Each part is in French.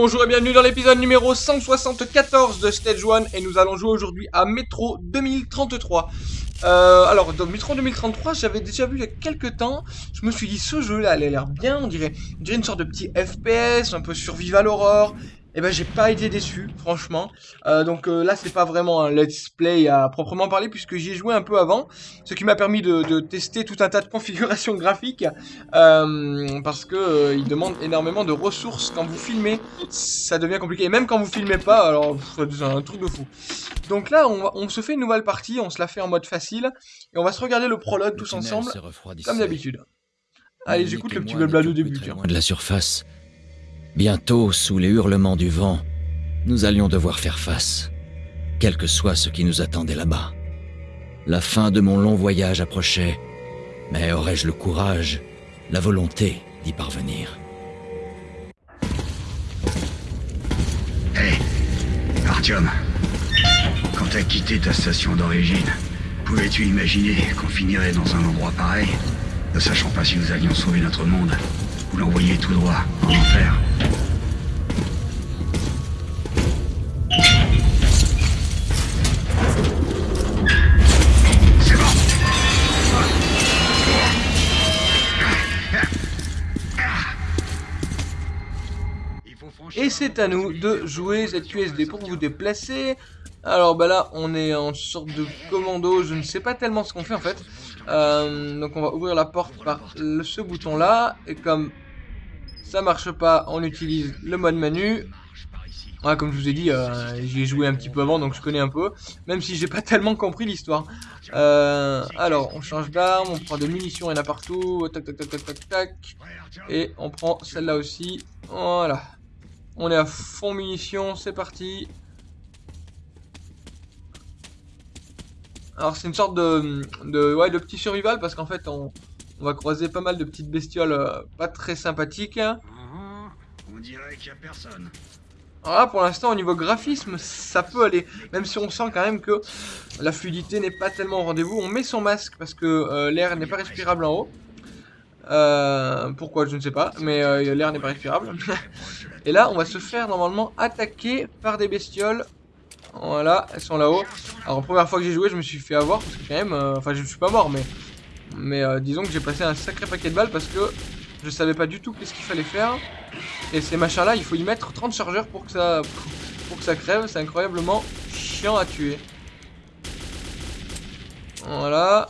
Bonjour et bienvenue dans l'épisode numéro 174 de Stage 1 et nous allons jouer aujourd'hui à Metro 2033. Euh, alors dans Metro 2033 j'avais déjà vu il y a quelques temps, je me suis dit ce jeu là il a l'air bien, on dirait, on dirait une sorte de petit FPS, un peu survival horror, eh ben j'ai pas été déçu, franchement. Euh, donc euh, là c'est pas vraiment un let's play à proprement parler puisque j'y ai joué un peu avant, ce qui m'a permis de, tester tout un tas de configurations graphiques euh, parce que il demande énormément de ressources quand vous filmez, ça devient compliqué. Et même quand vous filmez pas, alors c'est un truc de fou. Donc là on, on, se fait une nouvelle partie, on se la fait en mode facile et on va se regarder le prologue tous ensemble comme d'habitude. Allez j'écoute le petit blabla de début. de la surface. Bientôt, sous les hurlements du vent, nous allions devoir faire face, quel que soit ce qui nous attendait là-bas. La fin de mon long voyage approchait, mais aurais-je le courage, la volonté d'y parvenir? Hé, Artyom, quand t'as quitté ta station d'origine, pouvais-tu imaginer qu'on finirait dans un endroit pareil, ne sachant pas si nous allions sauver notre monde? Ou l'envoyer tout droit en enfer Et c'est à nous de jouer cette QSD pour vous déplacer. Alors bah là on est en sorte de commando, je ne sais pas tellement ce qu'on fait en fait. Euh, donc on va ouvrir la porte par ce bouton là. Et comme ça marche pas, on utilise le mode menu. comme je vous ai dit, euh, j'y ai joué un petit peu avant, donc je connais un peu. Même si j'ai pas tellement compris l'histoire. Euh, alors, on change d'arme, on prend des munitions, il y en a partout. Tac, tac, tac, tac, tac, tac. Et on prend celle-là aussi. Voilà. On est à fond munitions, c'est parti. Alors c'est une sorte de, ouais, de petit survival parce qu'en fait on, va croiser pas mal de petites bestioles euh, pas très sympathiques. Uh-huh. On dirait qu'il y a personne. Alors là pour l'instant au niveau graphisme ça peut aller. Même si on sent quand même que la fluidité n'est pas tellement au rendez-vous. On met son masque parce que euh, l'air n'est pas respirable en haut. Euh, pourquoi je ne sais pas, mais euh, l'air n'est pas respirable. et là, on va se faire normalement attaquer par des bestioles. Voilà, elles sont là-haut. Alors, première fois que j'ai joué, je me suis fait avoir, parce que quand même, enfin, je ne suis pas mort, mais, mais disons que j'ai passé un sacré paquet de balles parce que je savais pas du tout qu'est-ce qu'il fallait faire. Et ces machins-là, il faut y mettre 30 chargeurs pour que ça, pour que ça crève. C'est incroyablement chiant à tuer. Voilà.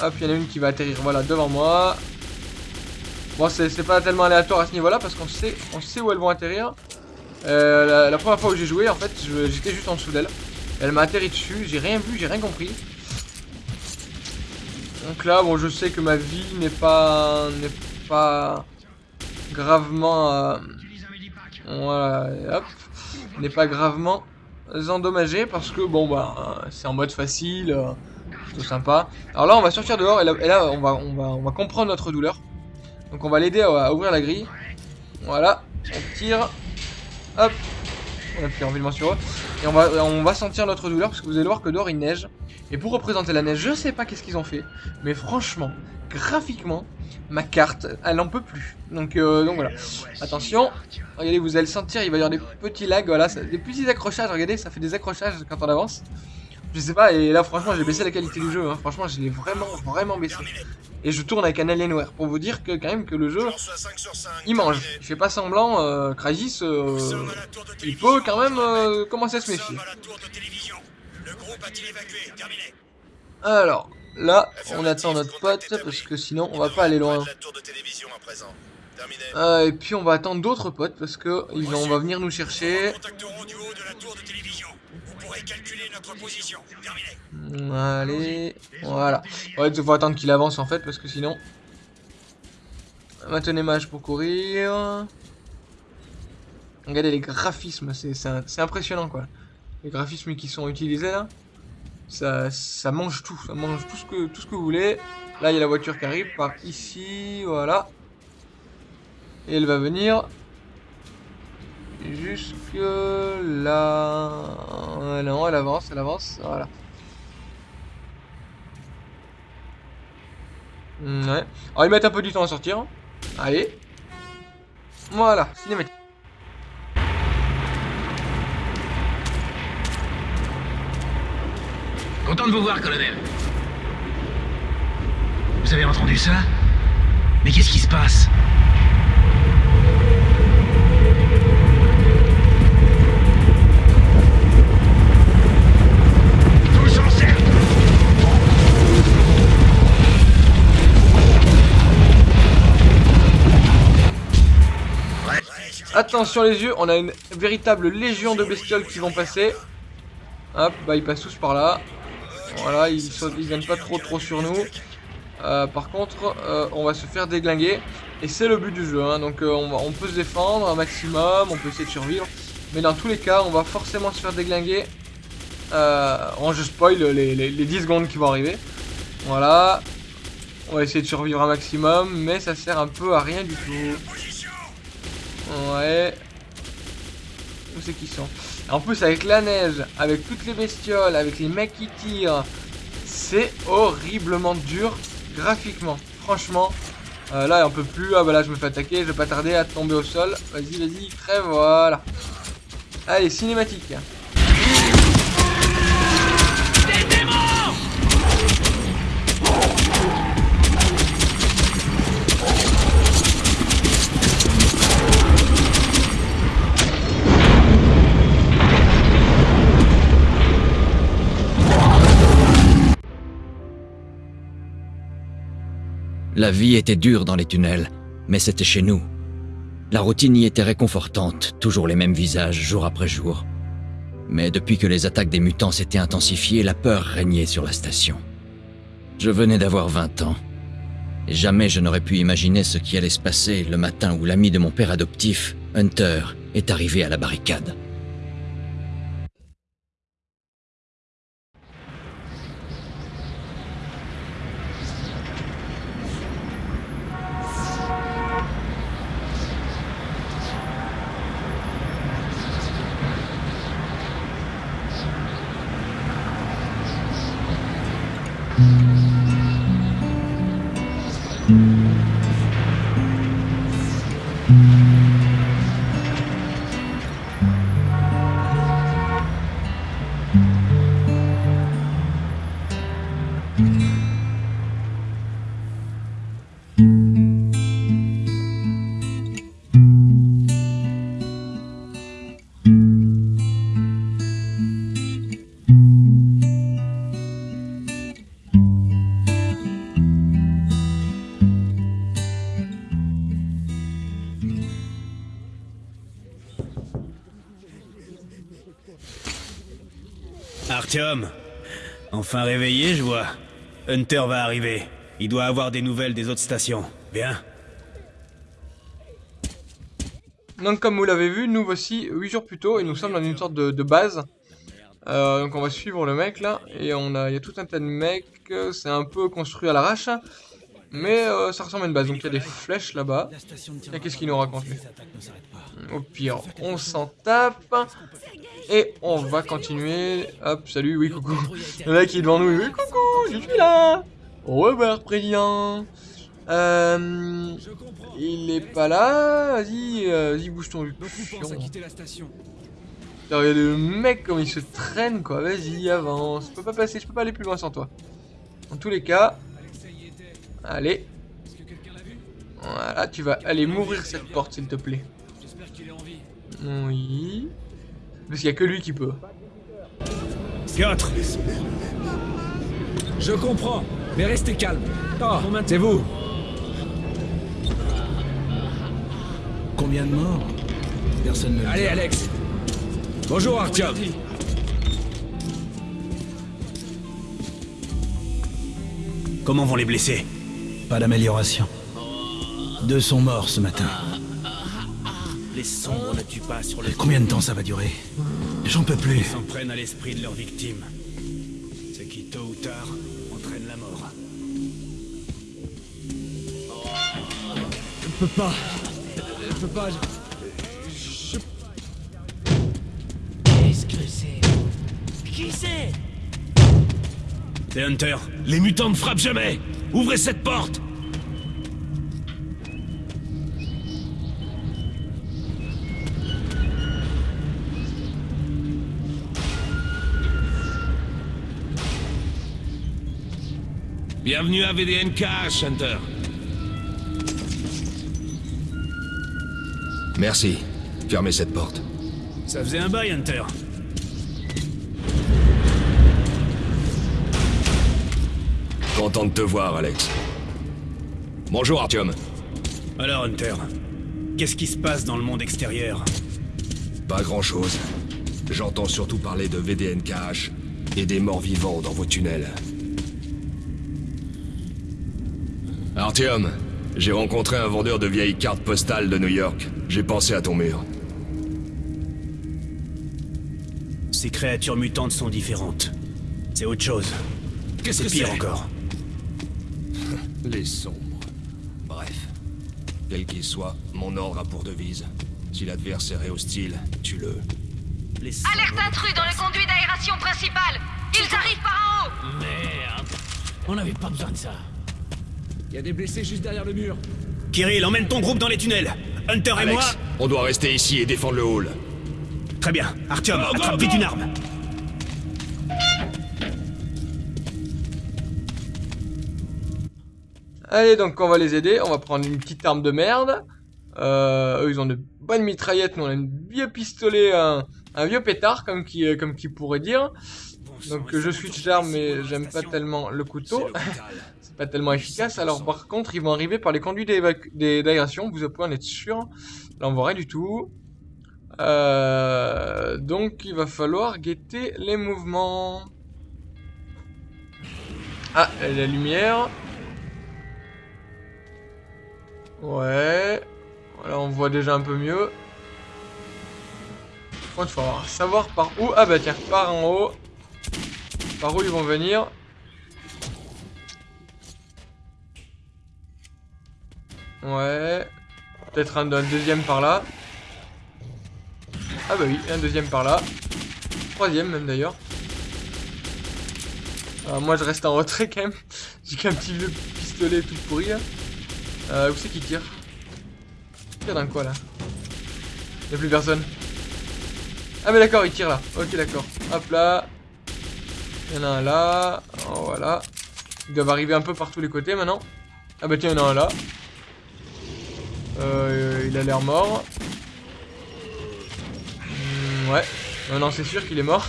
Hop, il y en a une qui va atterrir, voilà, devant moi. Bon, c'est pas tellement aléatoire à ce niveau-là parce qu'on sait, on sait où elles vont atterrir. Euh, la, première fois où j'ai joué, en fait, j'étais juste en dessous d'elle. Elle m'a atterri dessus, j'ai rien vu, j'ai rien compris. Donc là, bon, je sais que ma vie n'est pas, n'est pas gravement, euh, voilà, hop, n'est pas gravement endommagée parce que bon bah, c'est en mode facile, euh, tout sympa. Alors là, on va sortir dehors et là, on va, on va, on va comprendre notre douleur. Donc on va l'aider à, ouvrir la grille. Voilà, on tire. Hop. On pris environnement sur eux. Et on va, on sentir notre douleur parce que vous allez voir que dehors il neige. Et pour représenter la neige, je sais pas qu'est-ce qu'ils ont fait. Mais franchement, graphiquement, ma carte, elle en peut plus. Donc, euh, donc voilà. Attention. Regardez, vous allez sentir, il va y avoir des petits lags. Voilà, des petits accrochages. Regardez, ça fait des accrochages quand on avance. Je sais pas, et là franchement j'ai baissé la qualité du jeu, hein. franchement je l'ai vraiment vraiment baissé. Et je tourne avec un Alienware pour vous dire que quand même que le jeu, il mange. Il fait pas semblant, euh, euh, il peut quand même euh, commencer à se méfier. Alors, là, on attend notre pote parce que sinon on va pas aller loin. Euh, et puis on va attendre d'autres potes parce que on va venir nous chercher. Allez, voilà. Ouais, il faut attendre qu'il avance en fait parce que sinon... Maintenez mage pour courir. Regardez les graphismes, c'est impressionnant quoi. Les graphismes qui sont utilisés là. Ça, ça mange tout, ça mange tout ce, que, tout ce que vous voulez. Là, il y a la voiture qui arrive par ici, voilà. Et elle va venir jusque là. Euh, non, elle avance, elle avance, voilà. Mm, ouais. Alors ils mettent un peu du temps à sortir. Hein. Allez. Voilà, cinématique. Content de vous voir, colonel. Vous avez entendu ça? Mais qu'est-ce qui se passe? Attention les yeux, on a une véritable légion de bestioles qui vont passer. Hop, bah ils passent tous par là. Voilà, ils, sautent, ils viennent pas trop trop sur nous. Euh, par contre, euh, on va se faire déglinguer. Et c'est le but du jeu, hein. donc euh, on, on peut se défendre un maximum, on peut essayer de survivre. Mais dans tous les cas, on va forcément se faire déglinguer. En je spoil les, les, les 10 secondes qui vont arriver. Voilà. On va essayer de survivre un maximum, mais ça sert un peu à rien du tout. Ouais. Où c'est qu'ils sont? En plus, avec la neige, avec toutes les bestioles, avec les mecs qui tirent, c'est horriblement dur graphiquement. Franchement, euh, là, on peut plus. Ah bah là, je me fais attaquer, je vais pas tarder à tomber au sol. Vas-y, vas-y, crève, voilà. Allez, cinématique. La vie était dure dans les tunnels, mais c'était chez nous. La routine y était réconfortante, toujours les mêmes visages, jour après jour. Mais depuis que les attaques des mutants s'étaient intensifiées, la peur régnait sur la station. Je venais d'avoir 20 ans. Et jamais je n'aurais pu imaginer ce qui allait se passer le matin où l'ami de mon père adoptif, Hunter, est arrivé à la barricade. Enfin réveillé, je vois. Hunter va arriver. Il doit avoir des nouvelles des autres stations. Bien. Donc comme vous l'avez vu, nous voici 8 jours plus tôt et nous sommes dans une sorte de, base. Euh, donc on va suivre le mec là et on a, il y a tout un tas de mecs, c'est un peu construit à l'arrache. Mais euh, ça ressemble à une base, donc il y a des flèches là-bas. Et qu'est-ce qu'il nous raconte Au pire, on s'en tape. Et on va continuer. Hop, salut, oui, coucou. Le mec est devant nous, oui, coucou, je suis là. Revoir, président. Euh, il est pas là. Vas-y, euh, vas-y, bouge ton pense à quitter la station. Putain, Regarde le mec comme il se traîne quoi, vas-y avance, je peux pas passer, je peux pas aller plus loin sans toi. En tous les cas, allez, voilà, tu vas aller mourir cette porte s'il te plaît. Oui. Parce qu'il y a que lui qui peut. Piotr Je comprends, mais restez calme. Oh, c'est vous. Combien de morts? Personne ne le Allez, dit. Alex. Bonjour, Artyom. Comment vont les blessés? Pas d'amélioration. Deux sont morts ce matin. Les sombres ne tuent pas sur le Combien de temps ça va durer J'en peux plus. Ils s'en prennent à l'esprit de leurs victimes. Ce qui, tôt ou tard, entraîne la mort. Je peux pas. Je peux pas. je- Qu'est-ce que c'est Qui c'est C'est Hunter Les mutants ne frappent jamais Ouvrez cette porte Bienvenue à VDNK, Hunter. Merci. Fermez cette porte. Ça faisait un bail, Hunter. Content de te voir, Alex. Bonjour, Artyom. Alors, Hunter, qu'est-ce qui se passe dans le monde extérieur? Pas grand-chose. J'entends surtout parler de VDNKH et des morts vivants dans vos tunnels. Artyom, j'ai rencontré un vendeur de vieilles cartes postales de New York. J'ai pensé à ton mur. Ces créatures mutantes sont différentes. C'est autre chose. Qu'est-ce que C'est pire encore. Les sombres. Bref. Quel qu'il soit, mon ordre a pour devise. Si l'adversaire est hostile, tue-le. Alerte intrus dans le conduit d'aération principal Ils arrivent par en haut Merde. On n'avait pas besoin de ça. Il y a des blessés juste derrière le mur. Kirill, emmène ton groupe dans les tunnels. Hunter et moi... On doit rester ici et défendre le hall. Très bien. Artyom, Go, go, attrape go vite une arme. Allez, donc on va les aider. On va prendre une petite arme de merde. Euh, eux, ils ont de bonnes mitraillettes. Nous, on a un vieux pistolet, un, un vieux pétard, comme qui, euh, comme qui pourrait dire. Donc je switch d'arme, mais j'aime pas tellement le couteau. Pas tellement efficace. Alors par contre, ils vont arriver par les conduits d'aération. Vous pouvez en être sûr. Là, on voit rien du tout. Euh, donc il va falloir guetter les mouvements. Ah, la lumière. Ouais. Voilà, on voit déjà un peu mieux. Il faut savoir par où. Ah bah tiens, par en haut. Par où ils vont venir. Ouais. Peut-être un, deuxième par là. Ah bah oui, un deuxième par là. Troisième même d'ailleurs. Alors, moi je reste en retrait quand même. J'ai qu'un petit vieux pistolet tout pourri là. Euh, où c'est qui tire Il tire dans quoi là Y'a plus personne. Ah mais d'accord, il tire là. Ok d'accord. Hop là. Il y en a un là. Oh, voilà. Ils doivent arriver un peu par tous les côtés maintenant. Ah bah tiens, il y en a un là. Euh, il a l'air mort. Hmm, ouais. Non, non, c'est sûr qu'il est mort.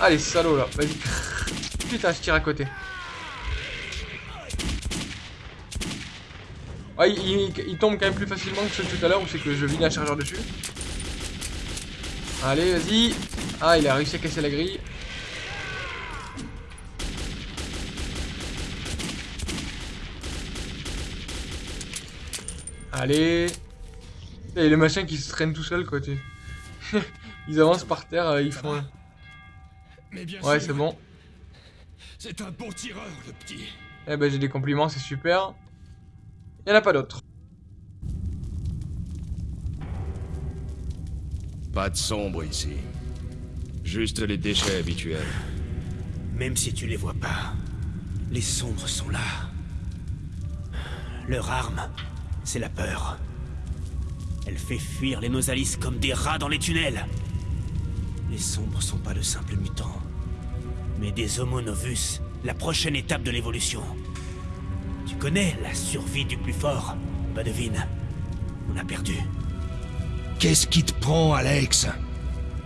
Ah les salauds là. Vas-y. Putain, je tire à côté. Ouais, il, tombe quand même plus facilement que ceux de tout à l'heure où c'est que je vide un chargeur dessus. Allez, vas-y. Ah, il a réussi à casser la grille. Allez. Et les machins qui se traînent tout seuls, quoi. tu- ils avancent par terre, euh, ils font. Mais bien Ouais, c'est bon. C'est un bon tireur, le petit. Eh ben, j'ai des compliments, c'est super. Il en a pas d'autres. Pas de sombre ici. Juste les déchets habituels. Même si tu les vois pas, les sombres sont là. Leur arme, c'est la peur. Elle fait fuir les Nosalis comme des rats dans les tunnels. Les sombres sont pas de simples mutants, mais des Homo novus, la prochaine étape de l'évolution. Tu connais la survie du plus fort? Bah devine, on a perdu. Qu'est-ce qui te prend, Alex?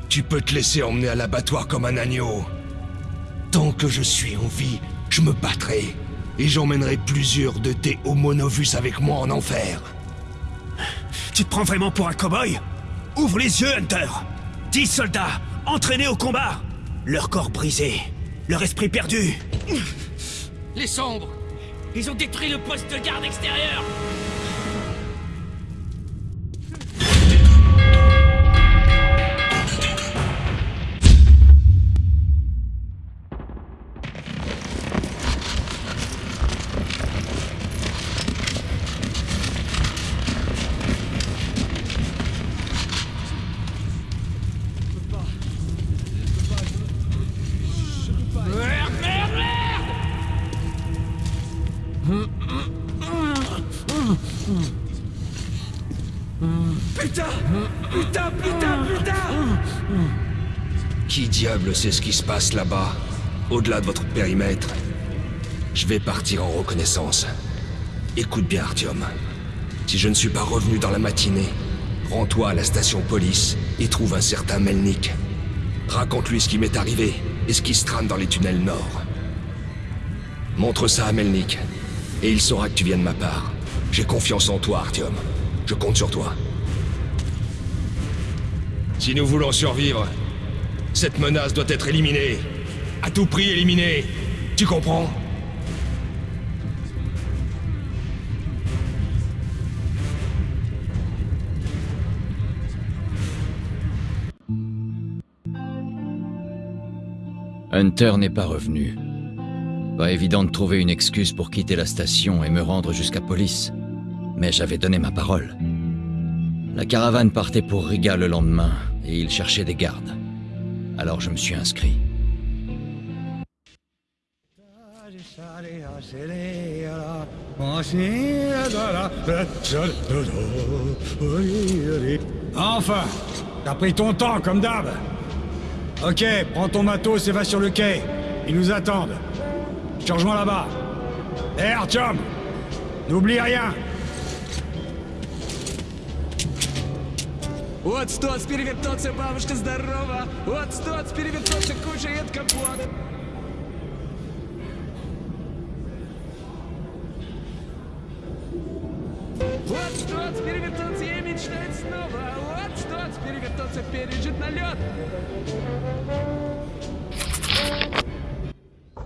Tu peux te laisser emmener à l'abattoir comme un agneau. Tant que je suis en vie, je me battrai. Et j'emmènerai plusieurs de tes homonovus avec moi en enfer. Tu te prends vraiment pour un cow-boy? Ouvre les yeux, Hunter. Dix soldats, entraînés au combat. Leur corps brisé, leur esprit perdu. Les sombres. Ils ont détruit le poste de garde extérieur diable sait ce qui se passe là-bas au-delà de votre périmètre, je vais partir en reconnaissance. Écoute bien, Artyom. Si je ne suis pas revenu dans la matinée, rends-toi à la station police et trouve un certain Melnik. Raconte-lui ce qui m'est arrivé et ce qui se trame dans les tunnels nord. Montre ça à Melnik, et il saura que tu viens de ma part. J'ai confiance en toi, Artyom. Je compte sur toi. Si nous voulons survivre, cette menace doit être éliminée. À tout prix éliminée. Tu comprends? Hunter n'est pas revenu. Pas évident de trouver une excuse pour quitter la station et me rendre jusqu'à police. Mais j'avais donné ma parole. La caravane partait pour Riga le lendemain et il cherchait des gardes. Alors je me suis inscrit. Enfin T'as pris ton temps, comme d'hab Ok, prends ton matos et va sur le quai. Ils nous attendent. Je te rejoins là-bas. Hé, Artyom N'oublie rien Вот стоц, перевертоться, бабушка здорова. Вот стоц, перевертоться, кушает компот. Вот стоц, перевертоться и мечтает снова. Вот стоц, перевертоться, пережит налет.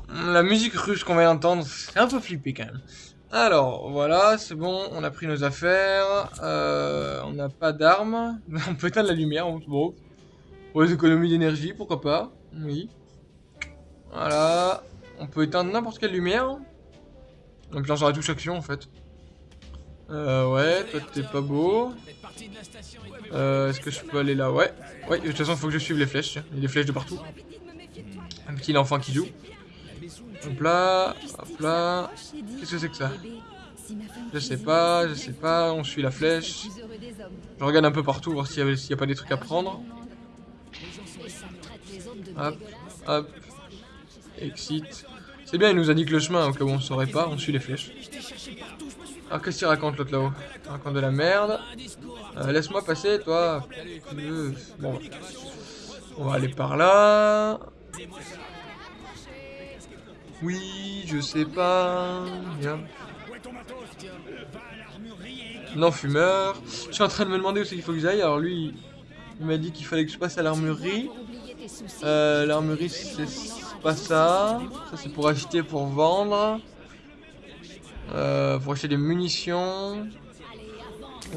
La musique russe qu'on va entendre, c'est un peu flippé quand même. Alors, voilà, c'est bon, on a pris nos affaires. Euh, on n'a pas d'armes. On peut éteindre la lumière, bon. Pour les économies d'énergie, pourquoi pas. Oui. Voilà. On peut éteindre n'importe quelle lumière. Donc là, j'aurai touche action en fait. Euh, ouais, toi t'es pas beau. Euh, est-ce que je peux aller là? Ouais. Ouais, de toute façon, il faut que je suive les flèches. Il y a des flèches de partout. Un petit enfant qui joue. Hop là, hop là. Qu'est-ce que c'est que ça Je sais pas, je sais pas. On suit la flèche. Je regarde un peu partout, voir s'il n'y a, pas des trucs à prendre. Hop, hop. Exit. C'est bien, il nous a dit que le chemin, au cas on saurait pas, on suit les flèches. Alors qu'est-ce qu'il raconte l'autre là-haut Il raconte de la merde. Euh, Laisse-moi passer, toi. Bon, on va aller par là. Oui, je sais pas. Non, fumeur. Je suis en train de me demander où c'est qu'il faut que j'aille. Alors lui, il m'a dit qu'il fallait que je passe à l'armurerie. Euh, l'armurerie, c'est pas ça. Ça, c'est pour acheter, pour vendre. Euh, pour acheter des munitions.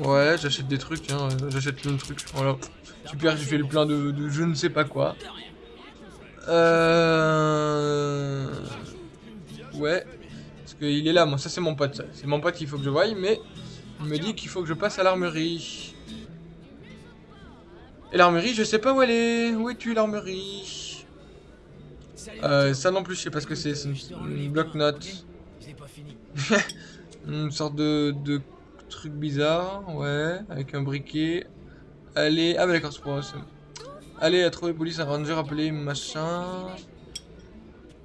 Ouais, j'achète des trucs, hein. j'achète plein de trucs. Voilà. Super, j'ai fait le plein de, de, je ne sais pas quoi. Euh... Qu'il est là, moi, ça c'est mon pote. C'est mon pote qu'il faut que je voie, mais il me dit qu'il faut que je passe à l'armurerie. Et l'armurerie, je sais pas où elle est. Où es-tu, l'armurerie? Euh, Ça non plus, je sais pas ce que c'est. C'est une, bloc-notes. une sorte de, truc bizarre, ouais, avec un briquet. Allez, ah bah d'accord, c'est pour. Allez, à trouver police, un ranger, appeler machin.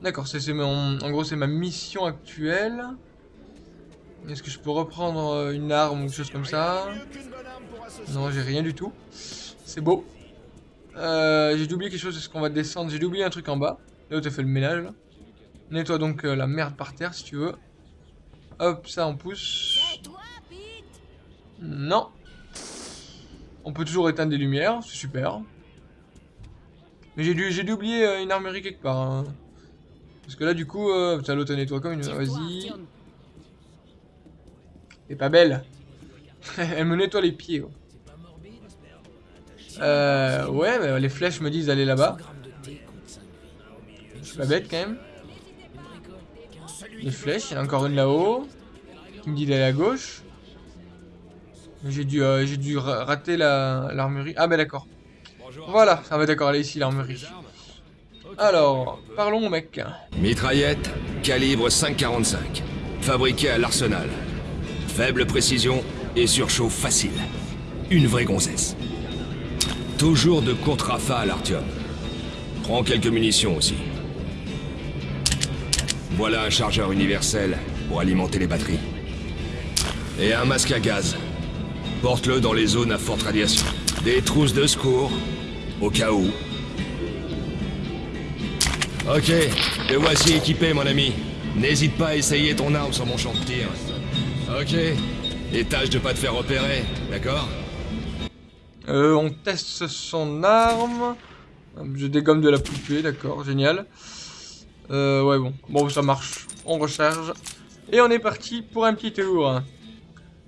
D'accord, c'est en gros c'est ma mission actuelle. Est-ce que je peux reprendre euh, une arme ou quelque chose comme ça? Non, j'ai rien du tout. C'est beau. Euh, j'ai oublié quelque chose, est-ce qu'on va descendre? J'ai oublié un truc en bas. Là où t'as fait le ménage. Là. Nettoie donc euh, la merde par terre si tu veux. Hop, ça on pousse. Non. On peut toujours éteindre des lumières, c'est super. Mais j'ai dû, dû oublier une armerie quelque part. Hein. Parce que là, du coup, euh, putain, l'autre nettoie comme une. Vas-y. Elle est pas belle. Elle me nettoie les pieds. Euh, ouais, mais les flèches me disent d'aller là-bas. Je suis pas bête quand même. Les flèches, il y en a encore une là-haut. Qui me dit d'aller à gauche. J'ai dû, euh, j'ai dû rater l'armurerie. ah, bah d'accord. Voilà, ça va d'accord, elle est ici l'armurerie. Alors, parlons mec. Mitraillette, calibre 5,45. Fabriquée à l'arsenal. Faible précision et surchauffe facile. Une vraie gonzesse. Toujours de courtes rafales, Artyom. Prends quelques munitions aussi. Voilà un chargeur universel pour alimenter les batteries. Et un masque à gaz. Porte-le dans les zones à forte radiation. Des trousses de secours, au cas où. Ok, te voici équipé, mon ami. N'hésite pas à essayer ton arme sur mon champ de tir. Ok, et tâche de pas te faire repérer, d'accord Euh, on teste son arme. Je dégomme de la poupée, d'accord, génial. Euh, ouais, bon. Bon, ça marche. On recharge. Et on est parti pour un petit tour.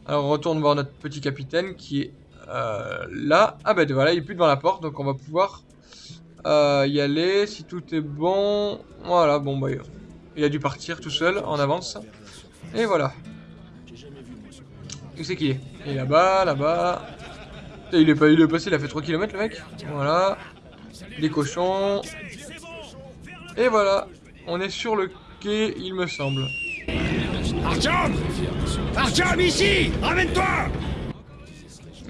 Alors, on retourne voir notre petit capitaine qui est euh, là. Ah, bah voilà, il est plus devant la porte, donc on va pouvoir euh, y aller. Si tout est bon. Voilà, bon, bah, il a dû partir tout seul en avance. Et voilà. Où c'est qui est? Il est là-bas, là-bas. Il est, pas, il est passé, il a fait 3 km le mec. Voilà. Des cochons. Et voilà. On est sur le quai, il me semble. Artyom Artyom, ici Ramène-toi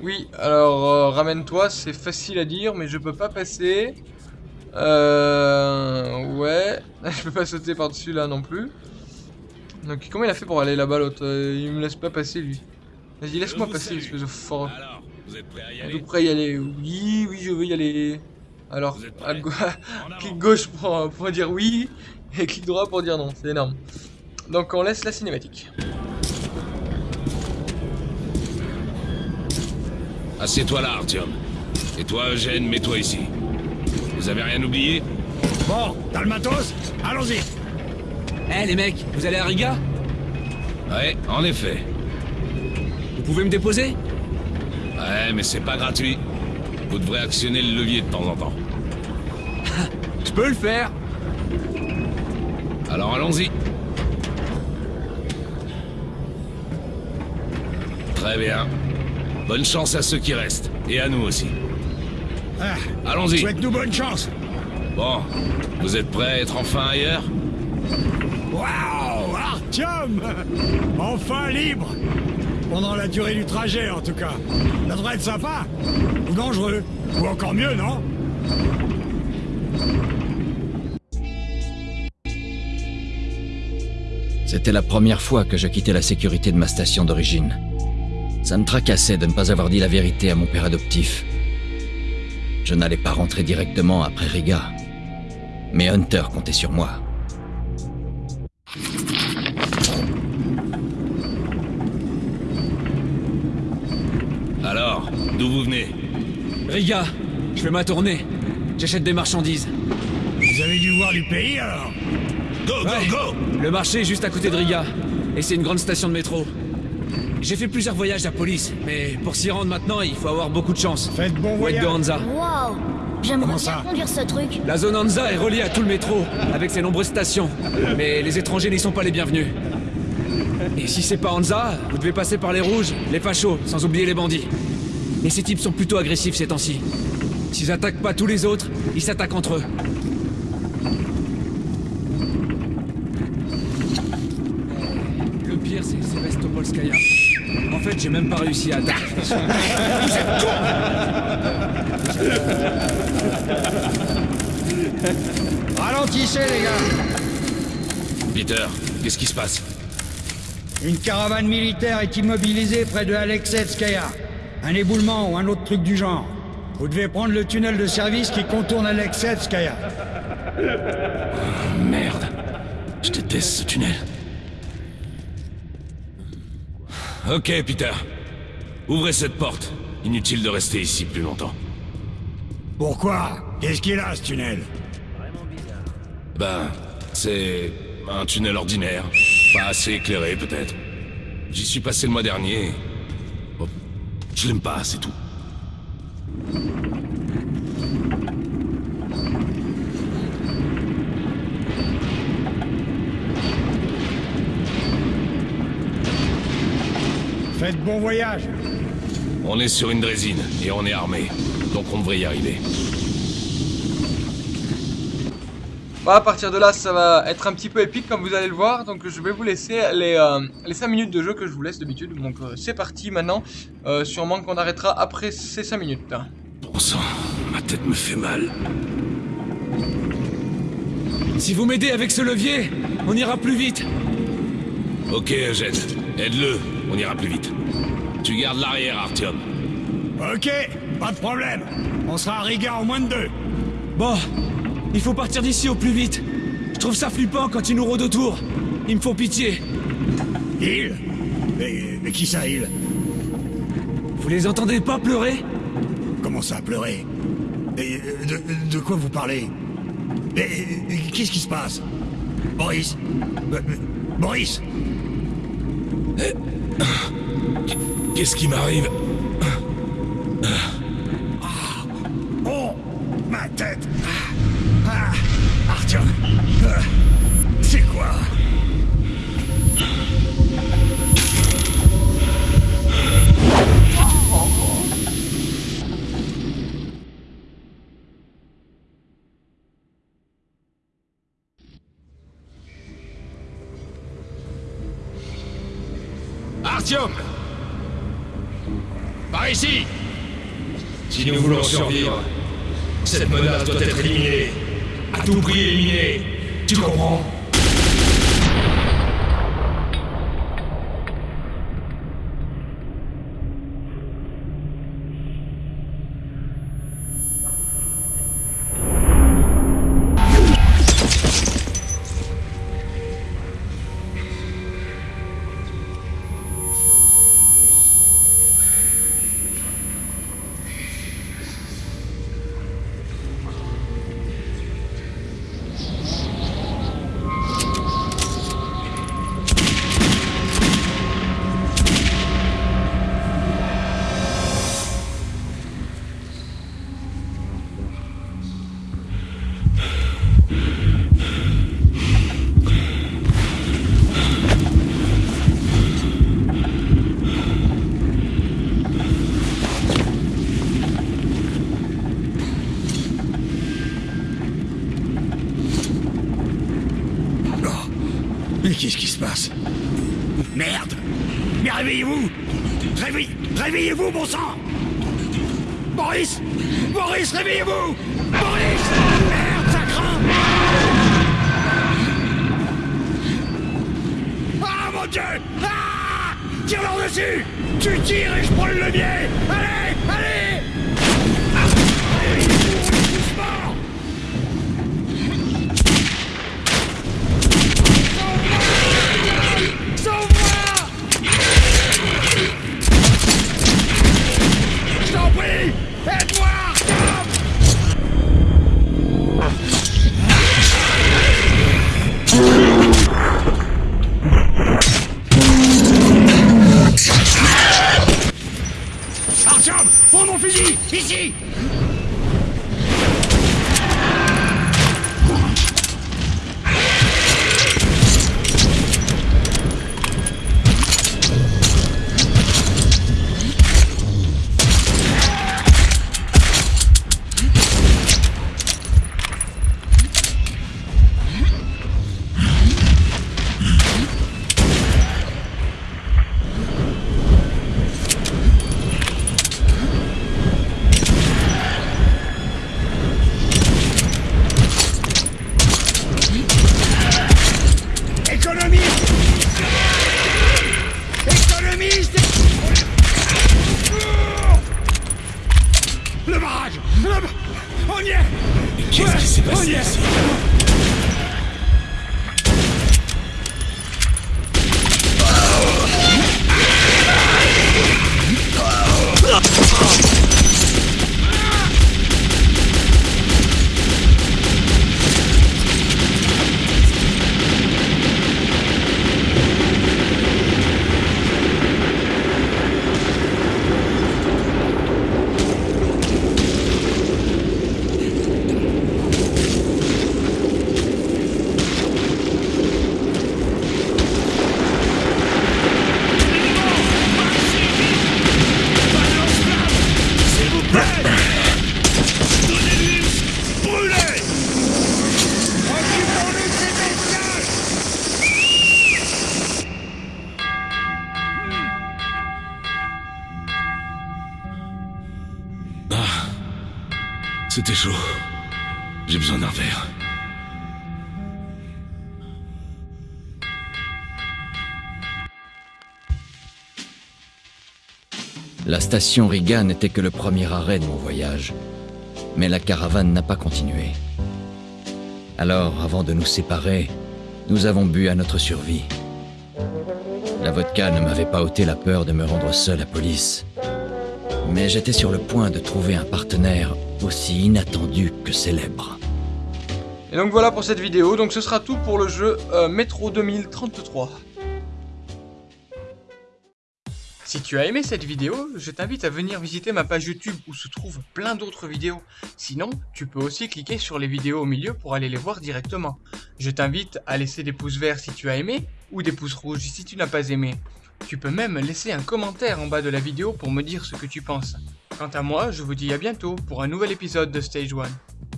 Oui, alors euh, ramène-toi, c'est facile à dire, mais je peux pas passer. Euh. Ouais. je peux pas sauter par-dessus là non plus. Donc comment il a fait pour aller là-bas l'autre? Euh, Il me laisse pas passer lui. Vas-y, laisse-moi passer, espèce de fort. Alors, vous êtes prêts à y Êtes-vous aller? prêt à y aller Oui, oui, je veux y aller. Alors, à clic gauche pour, pour dire oui, et clic droit pour dire non, c'est énorme. Donc on laisse la cinématique. Assieds-toi là, Artyom. Et toi, Eugène, mets-toi ici. Vous avez rien oublié Bon, t'as le matos Allons-y Eh les mecs, vous allez à Riga? Ouais, en effet. Vous pouvez me déposer? Ouais, mais c'est pas gratuit. Vous devrez actionner le levier de temps en temps. Je peux le faire Alors allons-y. Très bien. Bonne chance à ceux qui restent. Et à nous aussi. Ah, Allons-y. Souhaite-nous bonne chance Bon, vous êtes prêts à être enfin ailleurs? Waouh Artyom Enfin libre Pendant la durée du trajet, en tout cas. Ça devrait être sympa Ou dangereux Ou encore mieux, non? C'était la première fois que je quittais la sécurité de ma station d'origine. Ça me tracassait de ne pas avoir dit la vérité à mon père adoptif. Je n'allais pas rentrer directement après Riga. Mais Hunter comptait sur moi. Alors, d'où vous venez? Riga, je fais ma tournée. J'achète des marchandises. Vous avez dû voir du pays, alors Go, go, Ouais. go Le marché est juste à côté de Riga. Et c'est une grande station de métro. J'ai fait plusieurs voyages à police, mais pour s'y rendre maintenant, il faut avoir beaucoup de chance. Faites bon voyage de Hansa. Waouh J'aimerais bien conduire ce truc. La zone Hansa est reliée à tout le métro, avec ses nombreuses stations. Mais les étrangers n'y sont pas les bienvenus. Et si c'est pas Hansa, vous devez passer par les rouges, les fachos, sans oublier les bandits. Et ces types sont plutôt agressifs ces temps-ci. S'ils attaquent pas tous les autres, ils s'attaquent entre eux. Le pire, c'est Sevastopolskaya. En fait, j'ai même pas réussi à attaquer. Ralentissez, les gars Peter, qu'est-ce qui se passe? Une caravane militaire est immobilisée près de Alexevskaya. Un éboulement ou un autre truc du genre. Vous devez prendre le tunnel de service qui contourne Alexevskaya. Merde. Je déteste ce tunnel. Ok, Peter. Ouvrez cette porte. Inutile de rester ici plus longtemps. Pourquoi? Qu'est-ce qu'il a, ce tunnel? Ben, c'est un tunnel ordinaire. Pas assez éclairé, peut-être. J'y suis passé le mois dernier. Bon, je l'aime pas, c'est tout. Faites bon voyage On est sur une drésine et on est armé. Donc on devrait y arriver. Bah, à partir de là, ça va être un petit peu épique comme vous allez le voir. Donc je vais vous laisser les, euh, les 5 minutes de jeu que je vous laisse d'habitude. Donc euh, c'est parti maintenant. Euh, sûrement qu'on arrêtera après ces 5 minutes. Bon sang, ma tête me fait mal. Si vous m'aidez avec ce levier, on ira plus vite. Ok, Eugène. Aide-le, on ira plus vite. Tu gardes l'arrière, Artyom. Ok, pas de problème. On sera à Riga en moins de deux. Bon, il faut partir d'ici au plus vite. Je trouve ça flippant quand ils nous rôdent autour. Ils me font pitié. Il mais, mais qui ça, il Vous les entendez pas pleurer? Comment ça, pleurer? Et, euh, de, de quoi vous parlez? Et, et qu'est-ce qui se passe? Boris? Euh, euh, Boris? Qu'est-ce qui m'arrive? Par ici Si nous voulons survivre, cette menace doit être éliminée. À tout prix éliminée. Tu comprends? Qu'est-ce qui se passe Merde Mais réveillez-vous Réveillez Réveillez-vous, bon sang Boris Boris, réveillez-vous Boris Merde, ça craint Ah, mon Dieu Ah Tire-leur dessus Tu tires et je prends le levier Allez Prends mon fusil Ici La station Riga n'était que le premier arrêt de mon voyage, mais la caravane n'a pas continué. Alors, avant de nous séparer, nous avons bu à notre survie. La vodka ne m'avait pas ôté la peur de me rendre seul à police. Mais j'étais sur le point de trouver un partenaire aussi inattendu que célèbre. Et donc voilà pour cette vidéo, donc ce sera tout pour le jeu euh, Metro 2033. Si tu as aimé cette vidéo, je t'invite à venir visiter ma page YouTube où se trouvent plein d'autres vidéos. Sinon, tu peux aussi cliquer sur les vidéos au milieu pour aller les voir directement. Je t'invite à laisser des pouces verts si tu as aimé, ou des pouces rouges si tu n'as pas aimé. Tu peux même laisser un commentaire en bas de la vidéo pour me dire ce que tu penses. Quant à moi, je vous dis à bientôt pour un nouvel épisode de Stage 1.